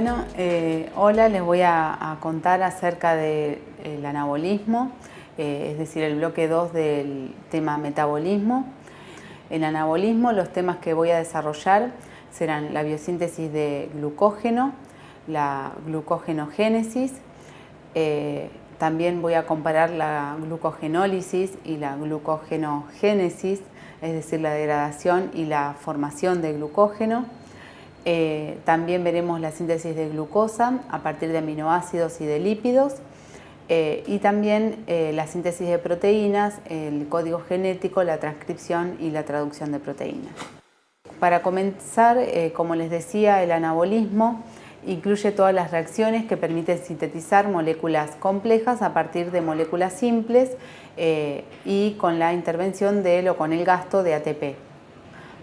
Bueno, eh, hola, les voy a, contar acerca del anabolismo, eh, es decir, el bloque 2 del tema metabolismo. En anabolismo los temas que voy a desarrollar serán la biosíntesis de glucógeno, la glucogenogénesis, eh, también voy a comparar la glucogenólisis y la glucogenogénesis, es decir, la degradación y la formación de glucógeno. Eh, también veremos la síntesis de glucosa a partir de aminoácidos y de lípidos eh, y también eh, la síntesis de proteínas, el código genético, la transcripción y la traducción de proteínas. Para comenzar, como les decía, el anabolismo incluye todas las reacciones que permiten sintetizar moléculas complejas a partir de moléculas simples y con la intervención de o con el gasto de ATP.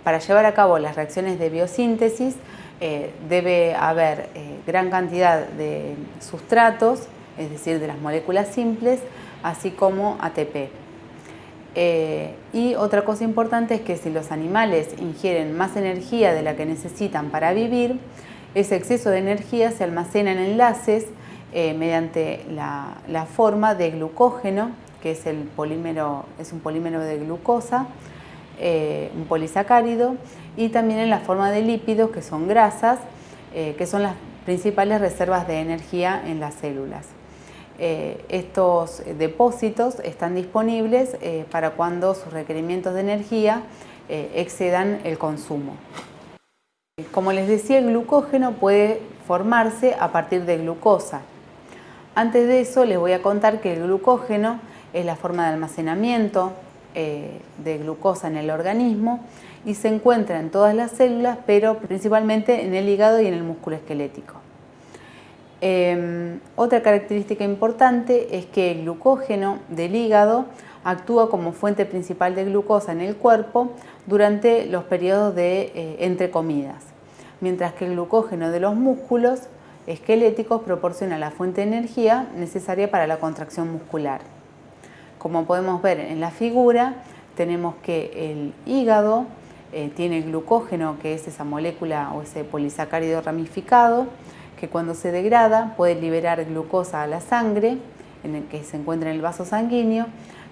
Para llevar a cabo las reacciones de biosíntesis eh, debe haber eh, gran cantidad de sustratos, es decir, de las moléculas simples, así como ATP. Eh, y otra cosa importante es que si los animales ingieren más energía de la que necesitan para vivir, ese exceso de energía se almacena en enlaces mediante la, la, forma de glucógeno, que es, el polímero, es un polímero de glucosa, eh, un polisacárido y también en la forma de lípidos que son grasas, eh, que son las principales reservas de energía en las células. Eh, estos depósitos están disponibles para cuando sus requerimientos de energía excedan el consumo. Como les decía, el glucógeno puede formarse a partir de glucosa. Antes de eso les voy a contar que el glucógeno es la forma de almacenamiento eh, de glucosa en el organismo y se encuentra en todas las células, pero principalmente en el hígado y en el músculo esquelético. Em, otra característica importante es que el glucógeno del hígado actúa como fuente principal de glucosa en el cuerpo durante los periodos de eh, entre comidas, mientras que el glucógeno de los músculos esqueléticos proporciona la fuente de energía necesaria para la contracción muscular. Como podemos ver en la figura, tenemos que el hígado eh, tiene glucógeno, que es esa molécula o ese polisacárido ramificado, que cuando se degrada puede liberar glucosa a la sangre, en el que se encuentra en el vaso sanguíneo,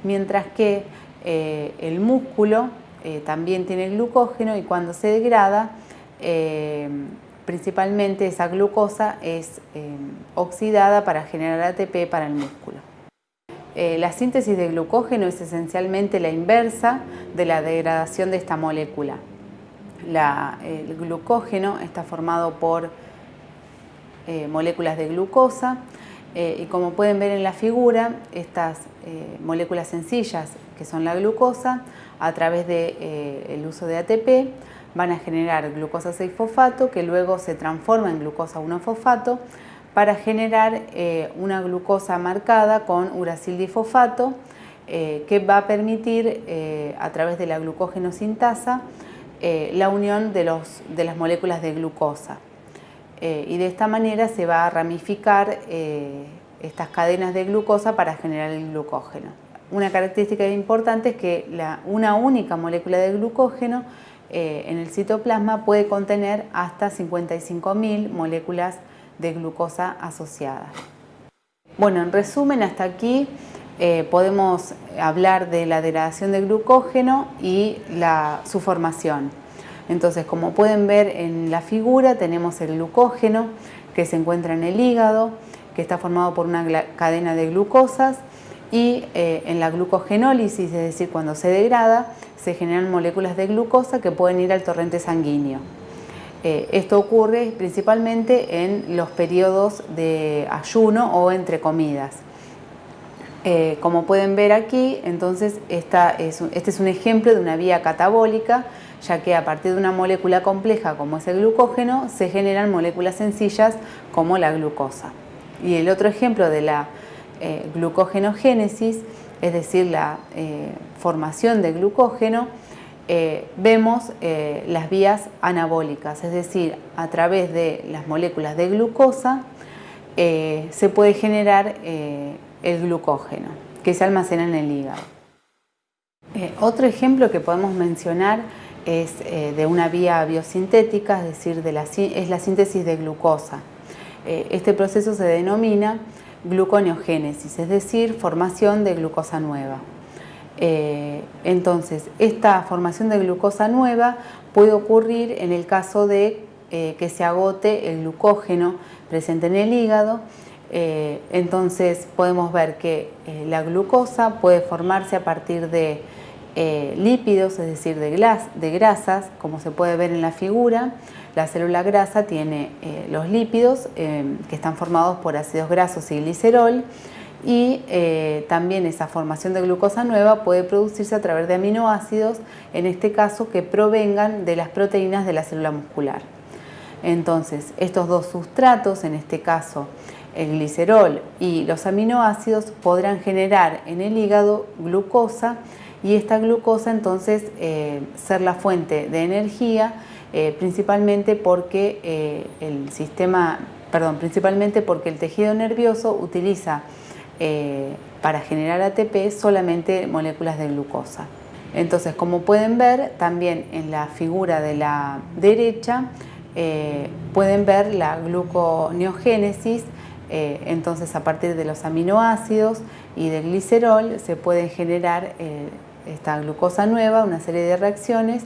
mientras que eh, el músculo eh, también tiene glucógeno y cuando se degrada, principalmente esa glucosa es oxidada para generar ATP para el músculo. Eh, la síntesis de glucógeno es esencialmente la inversa de la degradación de esta molécula. el glucógeno está formado por eh, moléculas de glucosa eh, y como pueden ver en la figura, estas moléculas sencillas que son la glucosa, a través del uso de ATP, van a generar glucosa 6-fosfato que luego se transforma en glucosa 1-fosfato para generar eh, una glucosa marcada con uracildifosfato eh, que va a permitir eh, a través de la glucógeno-sintasa la unión de, de, las moléculas de glucosa y de esta manera se va a ramificar estas cadenas de glucosa para generar el glucógeno. Una característica importante es que una única molécula de glucógeno en el citoplasma puede contener hasta 55.000 moléculas de glucosa asociada. Bueno, en resumen, hasta aquí eh, podemos hablar de la degradación de glucógeno y su formación. Entonces, como pueden ver en la figura, tenemos el glucógeno que se encuentra en el hígado, que está formado por una cadena de glucosas y eh, en la glucogenólisis, es decir, cuando se degrada, se generan moléculas de glucosa que pueden ir al torrente sanguíneo. Eh, esto ocurre principalmente en los periodos de ayuno o entre comidas. Eh, como pueden ver aquí, entonces este es un ejemplo de una vía catabólica, ya que a partir de una molécula compleja como es el glucógeno, se generan moléculas sencillas como la glucosa. Y el otro ejemplo de la eh, glucogenogénesis, es decir, la formación de glucógeno, eh, vemos eh, las vías anabólicas, es decir, a través de las moléculas de glucosa eh, se puede generar el glucógeno que se almacena en el hígado. otro ejemplo que podemos mencionar es de una vía biosintética, es decir, es la síntesis de glucosa. este proceso se denomina gluconeogénesis, es decir, formación de glucosa nueva. Entonces, esta formación de glucosa nueva puede ocurrir en el caso de que se agote el glucógeno presente en el hígado eh, entonces podemos ver que eh, la glucosa puede formarse a partir de eh, lípidos, es decir, de, de, grasas, como se puede ver en la figura. La célula grasa tiene los lípidos que están formados por ácidos grasos y glicerol y también esa formación de glucosa nueva puede producirse a través de aminoácidos, en este caso que provengan de las proteínas de la célula muscular. Entonces, estos dos sustratos, en este caso el glicerol y los aminoácidos podrán generar en el hígado glucosa y esta glucosa entonces eh, ser la fuente de energía eh, principalmente porque eh, el sistema, perdón, principalmente porque el tejido nervioso utiliza para generar ATP solamente moléculas de glucosa. Entonces, como pueden ver, también en la figura de la derecha pueden ver la gluconeogénesis eh, entonces a partir de los aminoácidos y del glicerol se puede generar eh, esta glucosa nueva, una serie de reacciones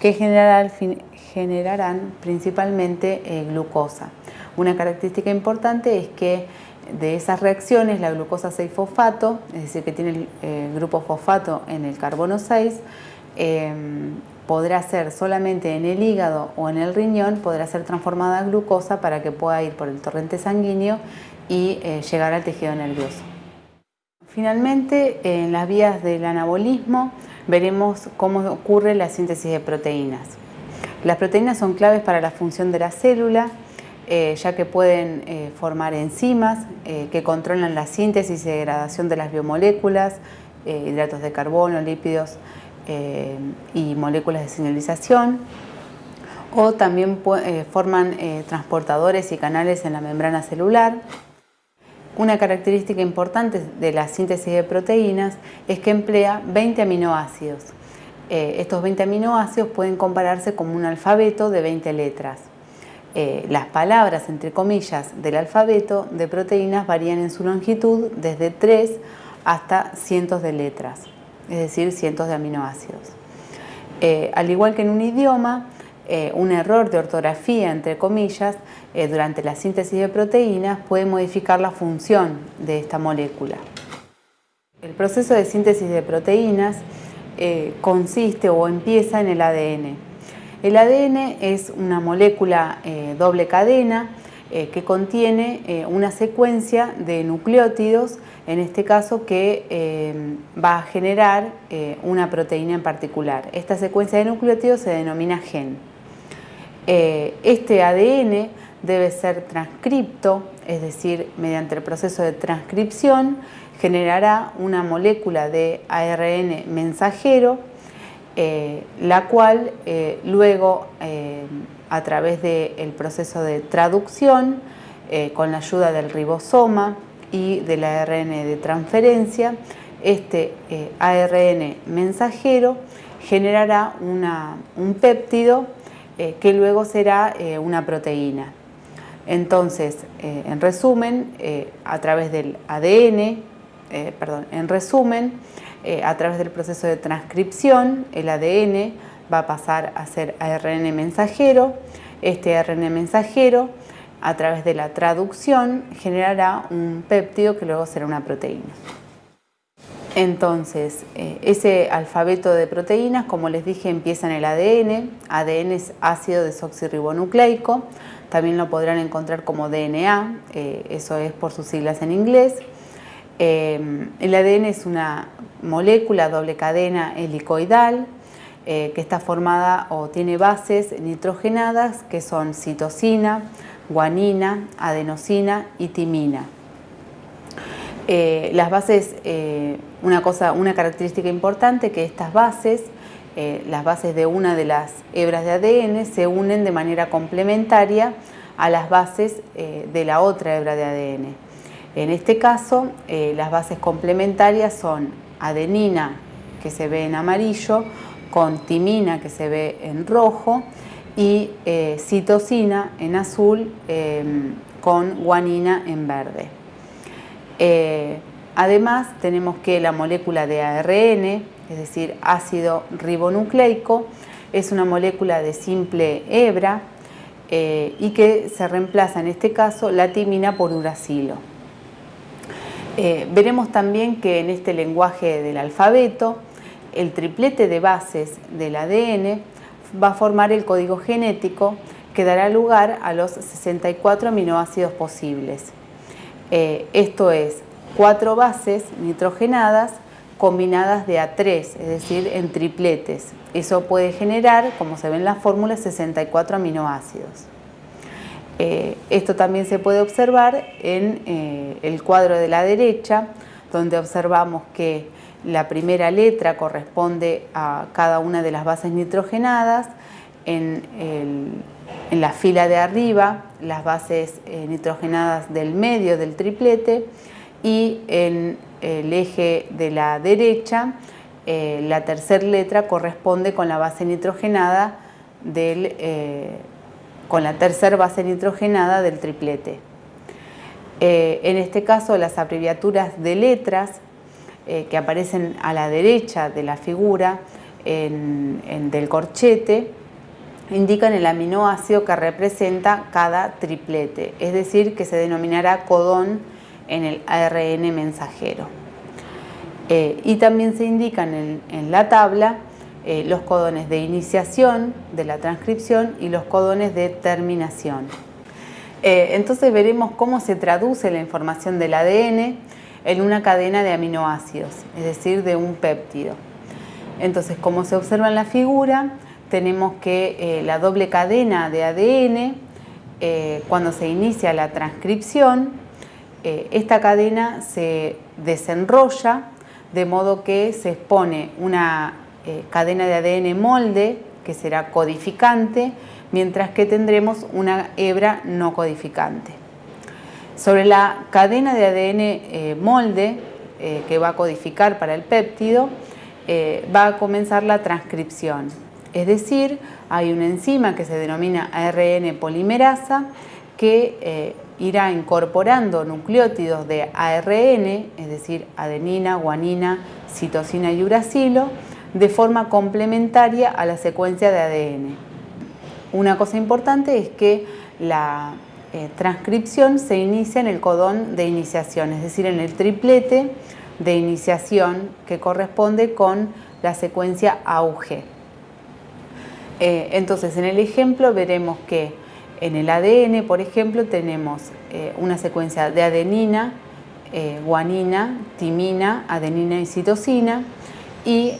que generarán principalmente eh, glucosa. Una característica importante es que de esas reacciones la glucosa 6-fosfato, es decir que tiene el grupo fosfato en el carbono 6, podrá ser solamente en el hígado o en el riñón, podrá ser transformada a glucosa para que pueda ir por el torrente sanguíneo y eh, llegar al tejido nervioso. Finalmente, en las vías del anabolismo veremos cómo ocurre la síntesis de proteínas. Las proteínas son claves para la función de la célula, eh, ya que pueden eh, formar enzimas que controlan la síntesis y degradación de las biomoléculas, hidratos de carbono, lípidos, eh, y moléculas de señalización o también eh, forman eh, transportadores y canales en la membrana celular. Una característica importante de la síntesis de proteínas es que emplea 20 aminoácidos. estos 20 aminoácidos pueden compararse como un alfabeto de 20 letras. Las palabras, entre comillas, del alfabeto de proteínas varían en su longitud desde 3 hasta cientos de letras es decir, cientos de aminoácidos. Eh, al igual que en un idioma, eh, un error de ortografía, entre comillas, eh, durante la síntesis de proteínas puede modificar la función de esta molécula. El proceso de síntesis de proteínas consiste o empieza en el ADN. El ADN es una molécula doble cadena que contiene una secuencia de nucleótidos en este caso que eh, va a generar eh, una proteína en particular. Esta secuencia de nucleótidos se denomina gen. Eh, este ADN debe ser transcripto, es decir, mediante el proceso de transcripción generará una molécula de ARN mensajero, la cual luego a través del proceso de traducción, con la ayuda del ribosoma, y del ARN de transferencia, este eh, ARN mensajero generará un péptido eh, que luego será eh, una proteína. Entonces, en resumen, a través del ADN, perdón, en resumen, a través del proceso de transcripción, el ADN va a pasar a ser ARN mensajero. Este ARN mensajero a través de la traducción generará un péptido que luego será una proteína. Entonces, eh, ese alfabeto de proteínas, como les dije, empieza en el ADN. ADN es ácido desoxirribonucleico. También lo podrán encontrar como DNA, eh, eso es por sus siglas en inglés. Eh, el ADN es una molécula doble cadena helicoidal que está formada o tiene bases nitrogenadas que son citosina, guanina, adenosina y timina. Eh, las bases, eh, una, cosa, una característica importante que estas bases, eh, las bases de una de las hebras de ADN se unen de manera complementaria a las bases de la otra hebra de ADN. En este caso, las bases complementarias son adenina, que se ve en amarillo, con timina, que se ve en rojo, y eh, citosina en azul, em, con guanina en verde. Eh, además tenemos que la molécula de ARN, es decir, ácido ribonucleico, es una molécula de simple hebra eh, y que se reemplaza en este caso la timina por uracilo. Eh, veremos también que en este lenguaje del alfabeto el triplete de bases del ADN va a formar el código genético que dará lugar a los 64 aminoácidos posibles. Eh, esto es, cuatro bases nitrogenadas combinadas de A3, es decir, en tripletes. Eso puede generar, como se ve en la fórmula, 64 aminoácidos. Eh, esto también se puede observar en eh, el cuadro de la derecha, donde observamos que la primera letra corresponde a cada una de las bases nitrogenadas, en, la fila de arriba las bases eh, nitrogenadas del medio del triplete y en el eje de la derecha la tercera letra corresponde con la base nitrogenada del, con la tercera base nitrogenada del triplete. en este caso las abreviaturas de letras eh, que aparecen a la derecha de la figura del corchete indican el aminoácido que representa cada triplete, es decir, que se denominará codón en el ARN mensajero. Eh, y también se indican en, la tabla eh, los codones de iniciación de la transcripción y los codones de terminación. entonces veremos cómo se traduce la información del ADN en una cadena de aminoácidos, es decir, de un péptido. Entonces, como se observa en la figura, tenemos que eh, la doble cadena de ADN, eh, cuando se inicia la transcripción, eh, esta cadena se desenrolla de modo que se expone una cadena de ADN molde que será codificante, mientras que tendremos una hebra no codificante. Sobre la cadena de ADN eh, molde eh, que va a codificar para el péptido, eh, va a comenzar la transcripción. Es decir, hay una enzima que se denomina ARN polimerasa que irá incorporando nucleótidos de ARN, es decir, adenina, guanina, citosina y uracilo, de forma complementaria a la secuencia de ADN. Una cosa importante es que la eh, transcripción se inicia en el codón de iniciación, es decir, en el triplete de iniciación que corresponde con la secuencia AUG. Eh, entonces, en el ejemplo veremos que en el ADN, por ejemplo, tenemos eh, una secuencia de adenina, guanina, timina, adenina y citosina y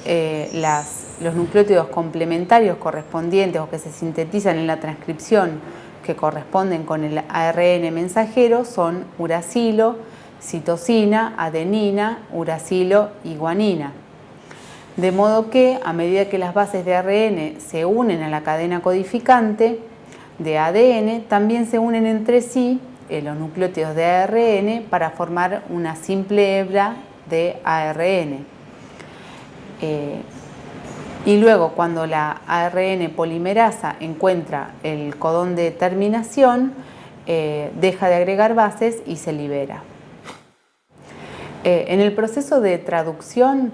los nucleótidos complementarios correspondientes o que se sintetizan en la transcripción que corresponden con el ARN mensajero son uracilo, citosina, adenina, uracilo y guanina. De modo que a medida que las bases de ARN se unen a la cadena codificante de ADN, también se unen entre sí eh, los nucleótidos de ARN para formar una simple hebra de ARN. Eh, y luego cuando la ARN polimerasa encuentra el codón de terminación, eh, deja de agregar bases y se libera. Eh, en el proceso de traducción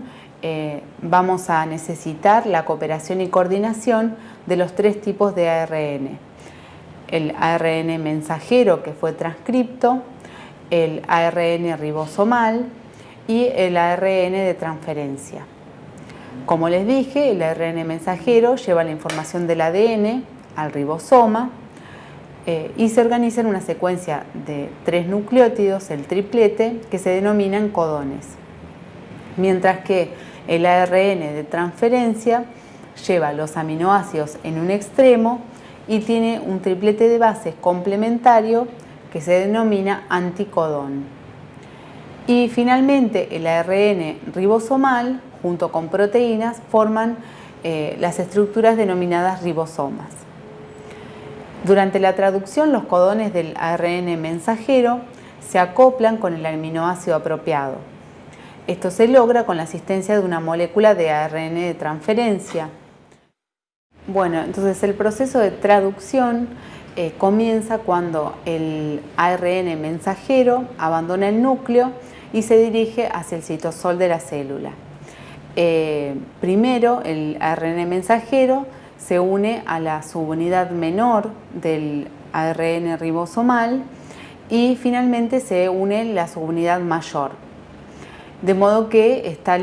vamos a necesitar la cooperación y coordinación de los tres tipos de ARN. El ARN mensajero que fue transcripto, el ARN ribosomal y el ARN de transferencia. Como les dije, el ARN mensajero lleva la información del ADN al ribosoma eh, y se organiza en una secuencia de tres nucleótidos, el triplete, que se denominan codones. Mientras que el ARN de transferencia lleva los aminoácidos en un extremo y tiene un triplete de bases complementario que se denomina anticodón. Y finalmente el ARN ribosomal junto con proteínas, forman eh, las estructuras denominadas ribosomas. Durante la traducción, los codones del ARN mensajero se acoplan con el aminoácido apropiado. Esto se logra con la asistencia de una molécula de ARN de transferencia. Bueno, entonces el proceso de traducción eh, comienza cuando el ARN mensajero abandona el núcleo y se dirige hacia el citosol de la célula. Eh, primero, el ARN mensajero se une a la subunidad menor del ARN ribosomal y finalmente se une la subunidad mayor. De modo que está,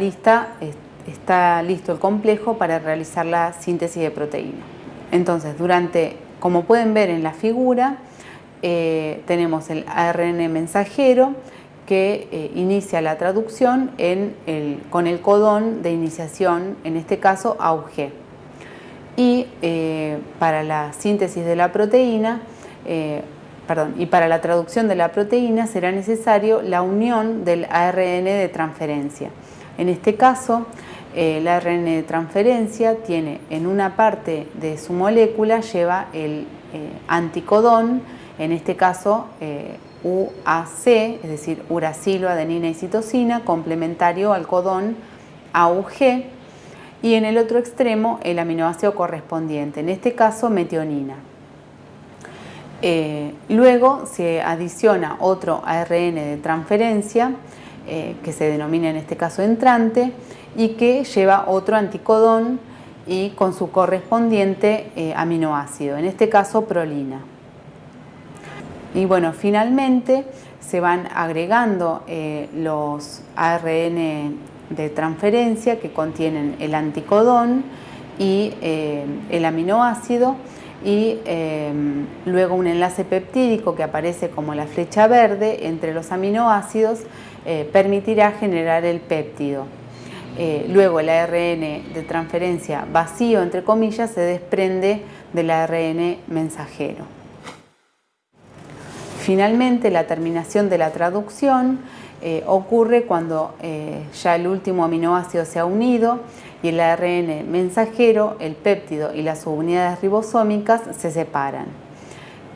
listo el complejo para realizar la síntesis de proteína. Entonces, durante, como pueden ver en la figura, eh, tenemos el ARN mensajero que eh, inicia la traducción con el codón de iniciación, en este caso AUG. Y eh, para la síntesis de la proteína, eh, perdón, y para la traducción de la proteína será necesario la unión del ARN de transferencia. En este caso, el ARN de transferencia tiene en una parte de su molécula, lleva el anticodón, en este caso UAC, es decir, uracilo, adenina y citosina, complementario al codón AUG, y en el otro extremo el aminoácido correspondiente, en este caso metionina. Eh, luego se adiciona otro ARN de transferencia, eh, que se denomina en este caso entrante, y que lleva otro anticodón y con su correspondiente eh, aminoácido, en este caso prolina. Y bueno, finalmente se van agregando eh, los ARN de transferencia que contienen el anticodón y eh, el aminoácido y eh, luego un enlace peptídico que aparece como la flecha verde entre los aminoácidos permitirá generar el péptido. luego el ARN de transferencia vacío, entre comillas, se desprende del ARN mensajero. Finalmente, la terminación de la traducción eh, ocurre cuando eh, ya el último aminoácido se ha unido y el ARN mensajero, el péptido y las subunidades ribosómicas se separan.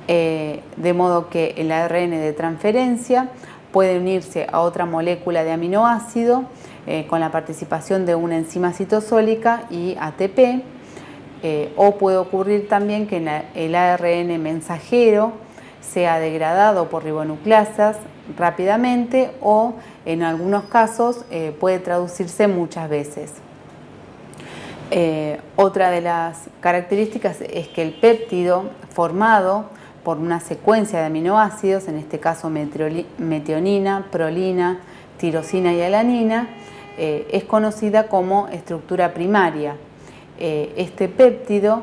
Eh, de modo que el ARN de transferencia puede unirse a otra molécula de aminoácido con la participación de una enzima citosólica y ATP, o puede ocurrir también que el ARN mensajero sea degradado por ribonucleasas rápidamente o en algunos casos eh, puede traducirse muchas veces. Eh, otra de las características es que el péptido formado por una secuencia de aminoácidos, en este caso metionina, prolina, tirosina y alanina, eh, es conocida como estructura primaria. este péptido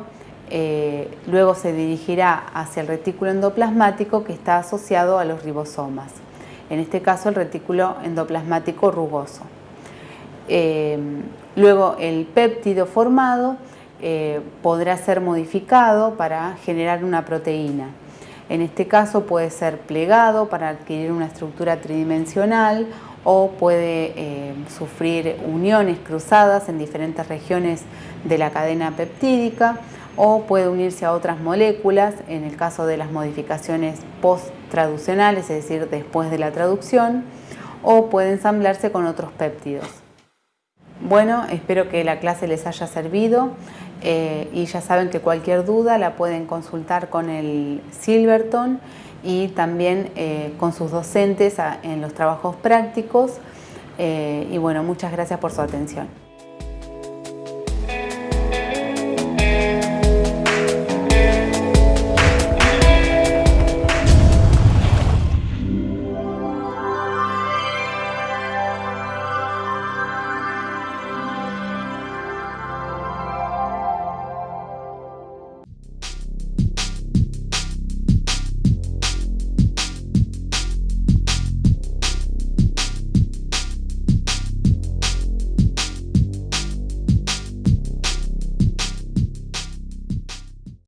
eh, luego se dirigirá hacia el retículo endoplasmático que está asociado a los ribosomas, en este caso el retículo endoplasmático rugoso. Eh, luego el péptido formado eh, podrá ser modificado para generar una proteína. En este caso puede ser plegado para adquirir una estructura tridimensional o puede sufrir uniones cruzadas en diferentes regiones de la cadena peptídica o puede unirse a otras moléculas en el caso de las modificaciones post-traduccionales, es decir, después de la traducción, o puede ensamblarse con otros péptidos. Bueno, espero que la clase les haya servido eh, y ya saben que cualquier duda la pueden consultar con el Silverton y también eh, con sus docentes en los trabajos prácticos. Eh, y bueno, muchas gracias por su atención.